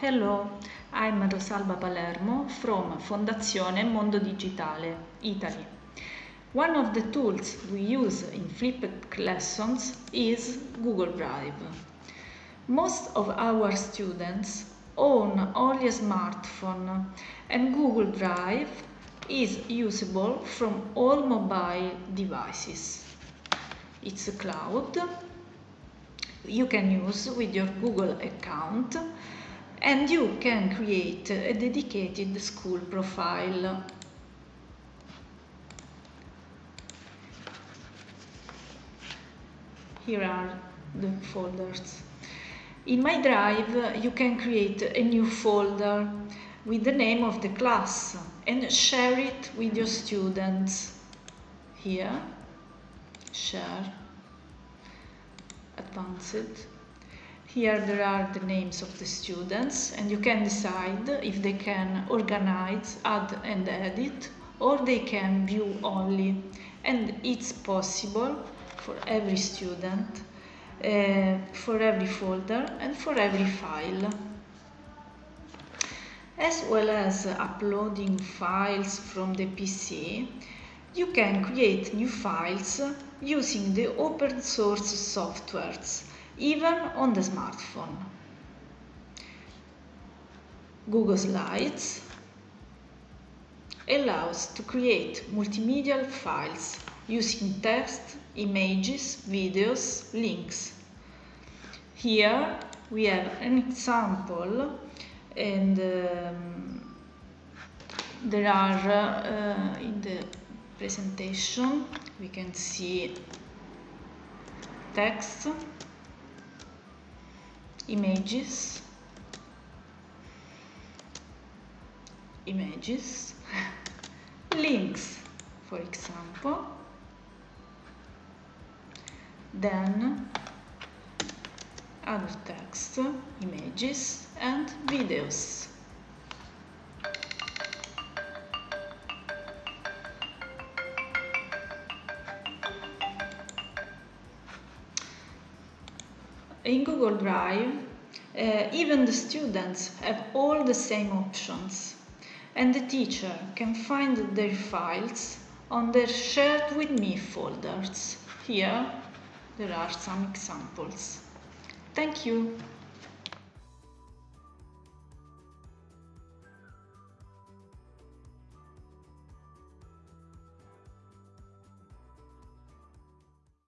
Hello, I'm Rosalba Palermo from Fondazione Mondo Digitale, Italy. One of the tools we use in flipped lessons is Google Drive. Most of our students own only a smartphone and Google Drive is usable from all mobile devices. It's a cloud you can use with your Google account and you can create a dedicated school profile. Here are the folders. In my drive you can create a new folder with the name of the class and share it with your students. Here, share, advanced, here there are the names of the students and you can decide if they can organize, add and edit or they can view only and it's possible for every student, uh, for every folder and for every file. As well as uploading files from the PC, you can create new files using the open source softwares even on the smartphone. Google Slides allows to create multimedia files using text, images, videos, links. Here we have an example and um, there are uh, in the presentation we can see text images images links for example. Then other text images and videos in Google Drive, uh, even the students have all the same options and the teacher can find their files on their shared with me folders. Here there are some examples. Thank you.